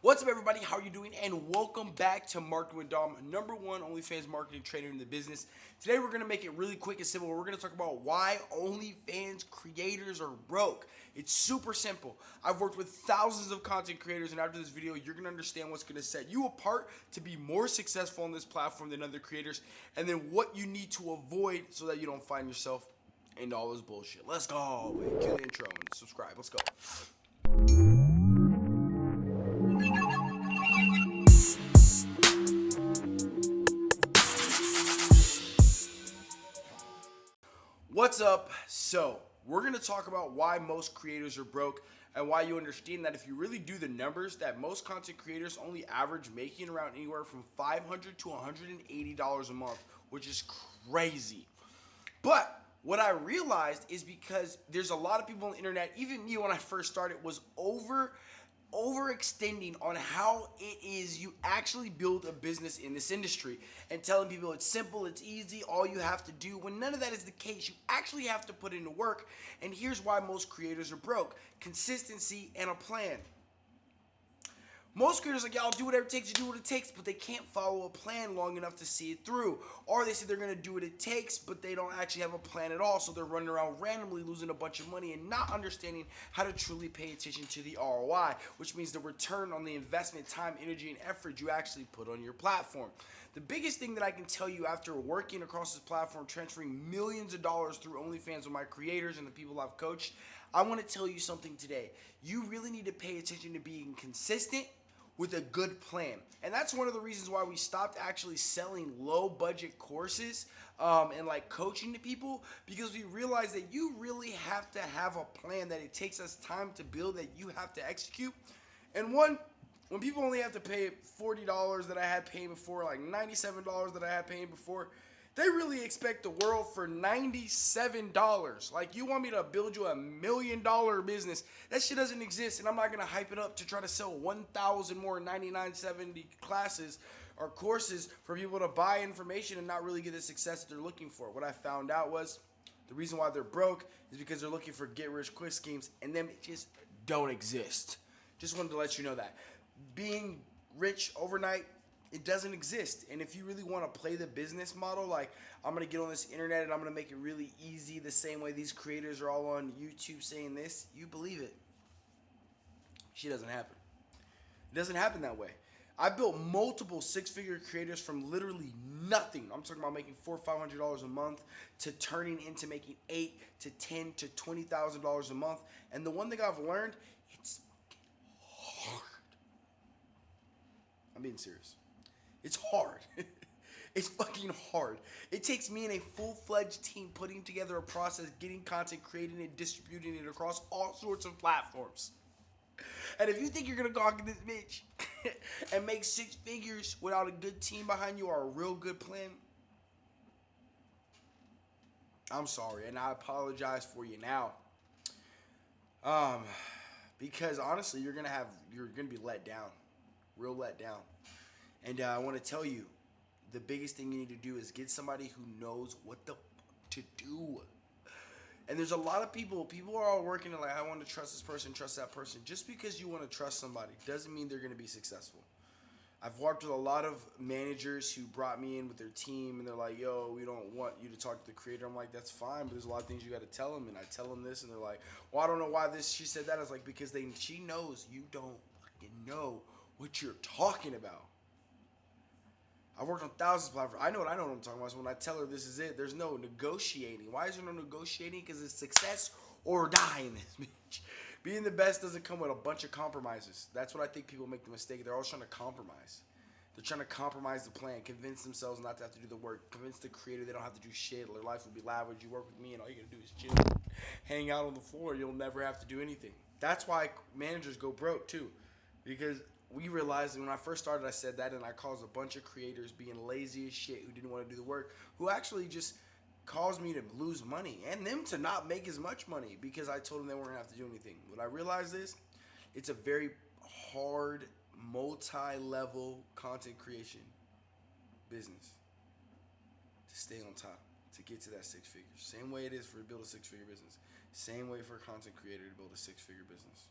What's up, everybody? How are you doing? And welcome back to Marketing with Dom, number one OnlyFans marketing trainer in the business. Today, we're going to make it really quick and simple. We're going to talk about why OnlyFans creators are broke. It's super simple. I've worked with thousands of content creators, and after this video, you're going to understand what's going to set you apart to be more successful on this platform than other creators, and then what you need to avoid so that you don't find yourself into all this bullshit. Let's go. Wait, cue the intro and subscribe. Let's go. What's up? So, we're going to talk about why most creators are broke and why you understand that if you really do the numbers that most content creators only average making around anywhere from 500 to $180 a month, which is crazy. But what I realized is because there's a lot of people on the internet, even me when I first started, was over overextending on how it is you actually build a business in this industry and telling people it's simple, it's easy, all you have to do. When none of that is the case, you actually have to put into work. And here's why most creators are broke consistency and a plan. Most creators like, y'all do whatever it takes, you do what it takes, but they can't follow a plan long enough to see it through. Or they say they're gonna do what it takes, but they don't actually have a plan at all. So they're running around randomly losing a bunch of money and not understanding how to truly pay attention to the ROI, which means the return on the investment, time, energy, and effort you actually put on your platform. The biggest thing that I can tell you after working across this platform, transferring millions of dollars through OnlyFans with my creators and the people I've coached, I want to tell you something today. You really need to pay attention to being consistent with a good plan. And that's one of the reasons why we stopped actually selling low budget courses um, and like coaching to people because we realized that you really have to have a plan that it takes us time to build that you have to execute. And one, when people only have to pay $40 that I had paying before, like $97 that I had paying before, they really expect the world for $97. Like, you want me to build you a million dollar business. That shit doesn't exist, and I'm not gonna hype it up to try to sell 1,000 more 99.70 classes or courses for people to buy information and not really get the success that they're looking for. What I found out was the reason why they're broke is because they're looking for get rich quick schemes, and them just don't exist. Just wanted to let you know that. Being rich overnight it doesn't exist. And if you really want to play the business model, like I'm gonna get on this internet and I'm gonna make it really easy, the same way these creators are all on YouTube saying this, you believe it. She doesn't happen. It doesn't happen that way. I built multiple six-figure creators from literally nothing. I'm talking about making four, five hundred dollars a month to turning into making eight to ten to twenty thousand dollars a month. And the one thing I've learned, it's hard. I'm being serious. It's hard. it's fucking hard. It takes me and a full-fledged team putting together a process, getting content, creating it, distributing it across all sorts of platforms. And if you think you're gonna gawk at this bitch and make six figures without a good team behind you or a real good plan, I'm sorry, and I apologize for you now. Um, because honestly, you're gonna have you're gonna be let down, real let down. And uh, I want to tell you, the biggest thing you need to do is get somebody who knows what the to do. And there's a lot of people, people are all working like, I want to trust this person, trust that person. Just because you want to trust somebody doesn't mean they're going to be successful. I've worked with a lot of managers who brought me in with their team and they're like, yo, we don't want you to talk to the creator. I'm like, that's fine, but there's a lot of things you got to tell them. And I tell them this and they're like, well, I don't know why this, she said that. I was like, because they, she knows you don't fucking know what you're talking about. I've worked on thousands of platforms. I know what I know what I'm talking about. So when I tell her this is it, there's no negotiating. Why is there no negotiating? Because it's success or die in this bitch. Being the best doesn't come with a bunch of compromises. That's what I think people make the mistake. They're always trying to compromise. They're trying to compromise the plan, convince themselves not to have to do the work, convince the creator they don't have to do shit. Their life will be lavish. You work with me, and all you gotta do is chill, hang out on the floor. You'll never have to do anything. That's why managers go broke too, because we realized when I first started, I said that, and I caused a bunch of creators being lazy as shit who didn't want to do the work, who actually just caused me to lose money and them to not make as much money because I told them they weren't gonna have to do anything. When I realized this, it's a very hard, multi-level content creation business to stay on top, to get to that six figures. Same way it is for build a six-figure business. Same way for a content creator to build a six-figure business.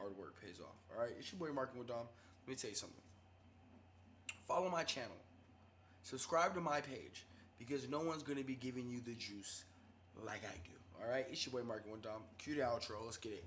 Hard work pays off. All right, it's your boy Marketing with Dom. Let me tell you something. Follow my channel. Subscribe to my page because no one's gonna be giving you the juice like I do. All right, it's your boy Marketing with Dom. Cue the outro. Let's get it.